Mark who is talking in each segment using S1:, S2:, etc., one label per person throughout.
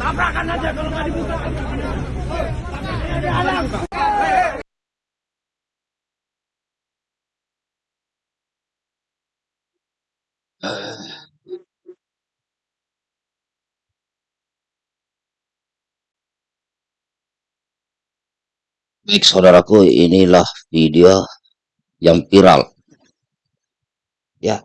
S1: Tabrakan aja kalau nggak dibuka.
S2: Baik saudaraku, inilah video yang viral. Ya.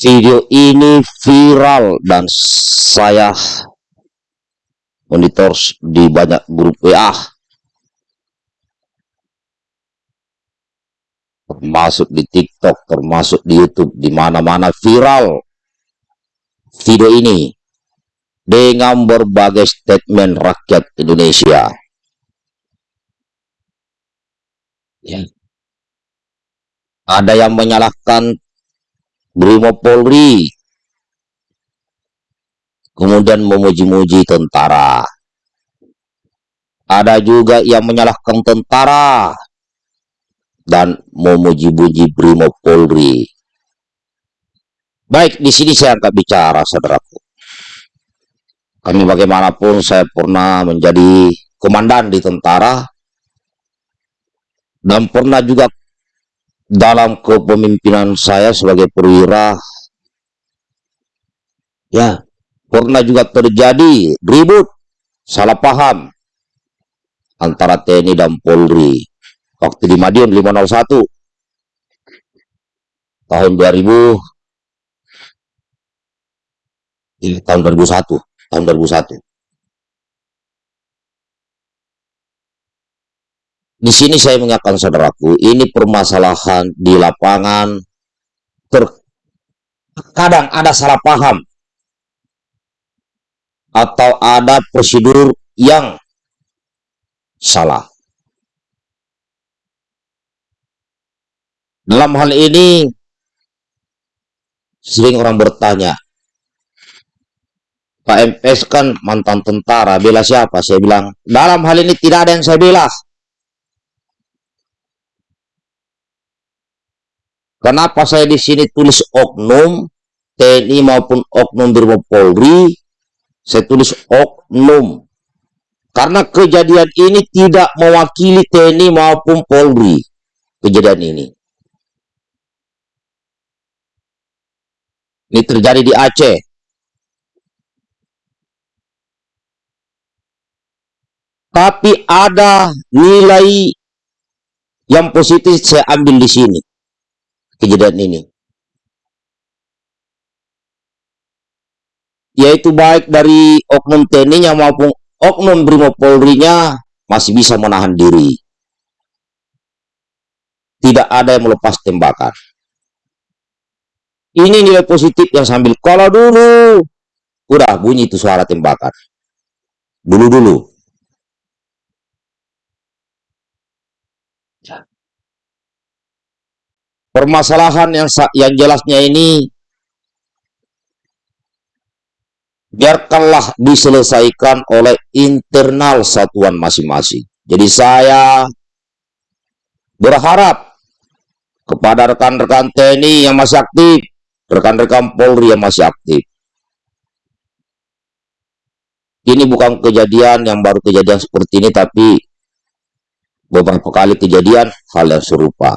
S2: Video ini viral dan saya monitor di banyak grup WA. Termasuk di TikTok, termasuk di YouTube, di mana-mana viral video ini dengan berbagai statement rakyat Indonesia. Ya. Ada yang menyalahkan Brimo Polri, kemudian memuji-muji tentara. Ada juga yang menyalahkan tentara dan memuji-muji Brimo Polri. Baik, di sini saya angkat bicara, saudaraku kami bagaimanapun saya pernah menjadi komandan di tentara dan pernah juga dalam kepemimpinan saya sebagai perwira ya pernah juga terjadi ribut salah paham antara TNI dan Polri. Waktu di Madiun 501 tahun 2000 ini tahun 2001 tahun 2001. Di sini saya mengingatkan saudaraku, ini permasalahan di lapangan terkadang ada salah paham atau ada prosedur yang salah. Dalam hal ini sering orang bertanya, Pak MS kan mantan tentara, bela siapa? Saya bilang, dalam hal ini tidak ada yang saya bela. Kenapa saya di sini tulis oknum TNI maupun oknum Brimo Polri? Saya tulis oknum. Karena kejadian ini tidak mewakili TNI maupun Polri. Kejadian ini. Ini terjadi di Aceh. tapi ada nilai yang positif saya ambil di sini kejadian ini yaitu baik dari oknum TNI-nya maupun oknum Brimo Polri-nya masih bisa menahan diri. Tidak ada yang melepas tembakan. Ini nilai positif yang sambil kalau dulu udah bunyi itu suara tembakan. Dulu-dulu permasalahan yang yang jelasnya ini biarkanlah diselesaikan oleh internal satuan masing-masing. Jadi saya berharap kepada rekan-rekan TNI yang masih aktif, rekan-rekan Polri yang masih aktif. Ini bukan kejadian yang baru kejadian seperti ini, tapi beberapa kali kejadian hal yang serupa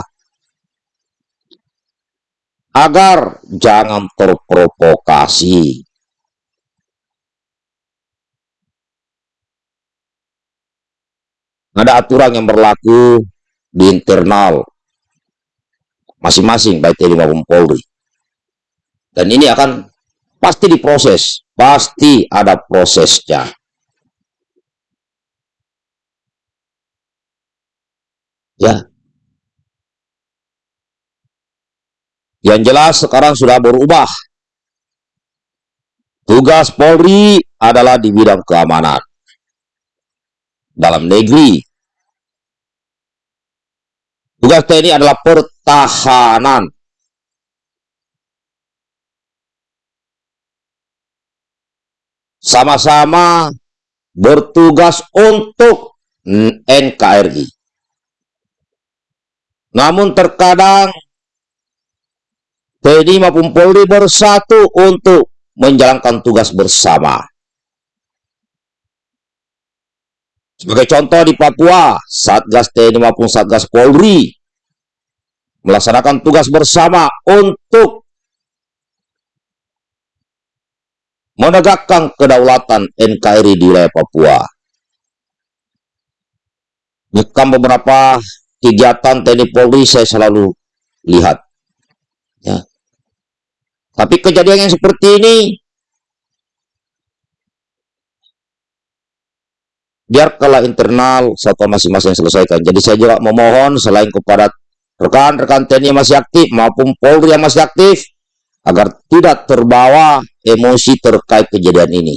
S2: agar jangan terprovokasi. Ada aturan yang berlaku di internal masing-masing baik TNI maupun Polri. Dan ini akan pasti diproses, pasti ada prosesnya. Ya, Yang jelas sekarang sudah berubah. Tugas Polri adalah di bidang keamanan. Dalam negeri. Tugas TNI adalah pertahanan. Sama-sama bertugas untuk NKRI. Namun terkadang TNI maupun Polri bersatu untuk menjalankan tugas bersama. Sebagai contoh di Papua, Satgas TNI maupun Satgas Polri melaksanakan tugas bersama untuk menegakkan kedaulatan NKRI di wilayah Papua. Bukan beberapa kegiatan TNI Polri saya selalu lihat. Ya. Tapi kejadian yang seperti ini biarkanlah internal satu masing-masing selesaikan. Jadi saya juga memohon selain kepada rekan-rekan TNI yang masih aktif maupun Polri yang masih aktif agar tidak terbawa emosi terkait kejadian ini.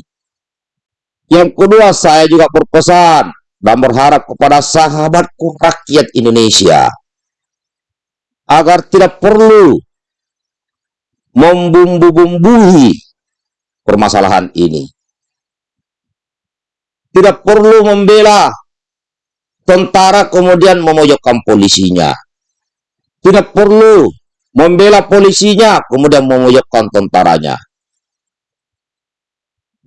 S2: Yang kedua, saya juga berpesan dan berharap kepada sahabatku rakyat Indonesia agar tidak perlu membumbu-bumbui permasalahan ini. Tidak perlu membela tentara kemudian memojokkan polisinya. Tidak perlu membela polisinya kemudian memojokkan tentaranya.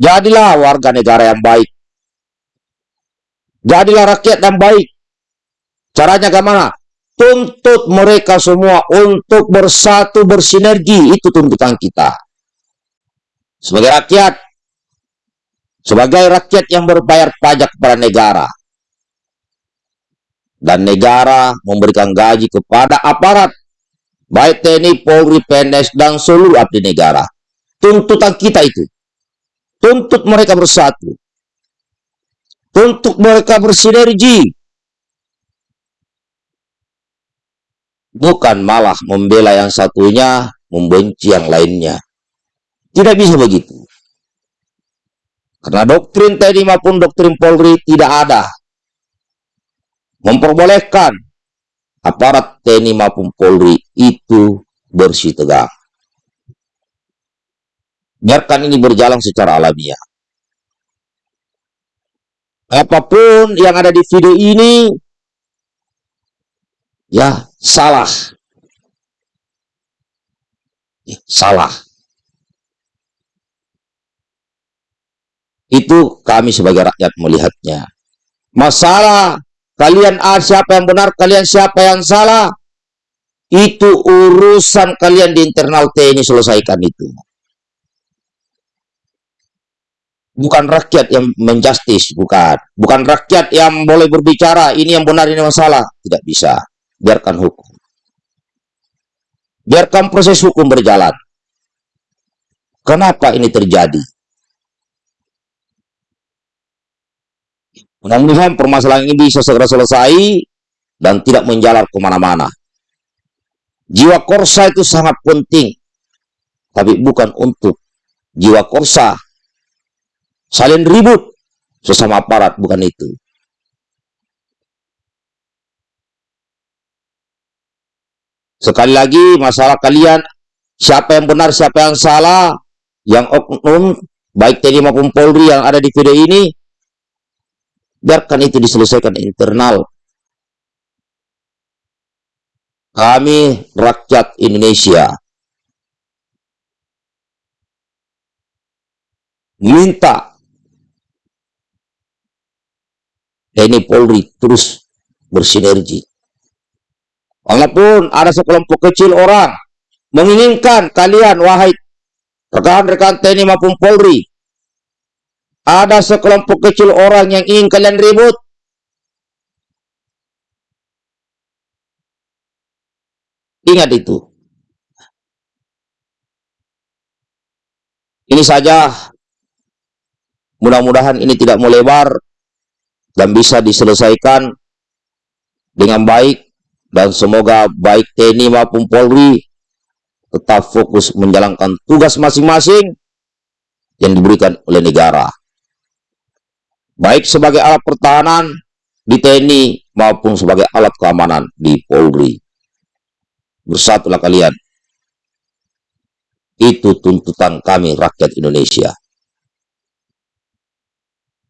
S2: Jadilah warga negara yang baik Jadilah rakyat yang baik. Caranya bagaimana? Tuntut mereka semua untuk bersatu bersinergi. Itu tuntutan kita. Sebagai rakyat. Sebagai rakyat yang berbayar pajak kepada negara. Dan negara memberikan gaji kepada aparat. Baik TNI, Polri, PNS, dan seluruh abdi negara. Tuntutan kita itu. Tuntut mereka bersatu untuk mereka bersinergi. Bukan malah membela yang satunya, membenci yang lainnya. Tidak bisa begitu. Karena doktrin TNI maupun doktrin Polri tidak ada. Memperbolehkan aparat TNI maupun Polri itu bersih tegak. Biarkan ini berjalan secara alamiah apa pun yang ada di video ini ya salah ya, salah itu kami sebagai rakyat melihatnya masalah kalian ah, siapa yang benar kalian siapa yang salah itu urusan kalian di internal TNI selesaikan itu bukan rakyat yang menjustis, bukan. Bukan rakyat yang boleh berbicara, ini yang benar, ini masalah. Tidak bisa. Biarkan hukum. Biarkan proses hukum berjalan. Kenapa ini terjadi? Mudah-mudahan permasalahan ini bisa segera selesai dan tidak menjalar ke mana-mana. Jiwa korsa itu sangat penting, tapi bukan untuk jiwa korsa saling ribut sesama aparat bukan itu sekali lagi masalah kalian siapa yang benar siapa yang salah yang oknum baik TNI maupun Polri yang ada di video ini biarkan itu diselesaikan internal kami rakyat Indonesia minta TNI Polri terus bersinergi. Walaupun ada sekelompok kecil orang menginginkan kalian, wahai rekan-rekan TNI maupun Polri, ada sekelompok kecil orang yang ingin kalian ribut, ingat itu. Ini saja, mudah-mudahan ini tidak melebar dan bisa diselesaikan dengan baik dan semoga baik TNI maupun Polri tetap fokus menjalankan tugas masing-masing yang diberikan oleh negara. Baik sebagai alat pertahanan di TNI maupun sebagai alat keamanan di Polri. Bersatulah kalian. Itu tuntutan kami rakyat Indonesia.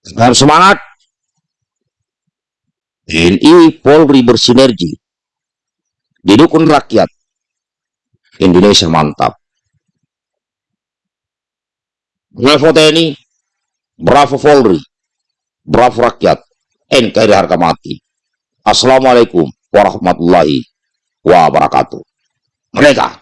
S2: Dengan semangat, TNI Polri bersinergi. Didukung rakyat. Indonesia mantap. Bravo TNI, bravo Polri, bravo rakyat, NKRI harga mati. Assalamualaikum warahmatullahi wabarakatuh. Mereka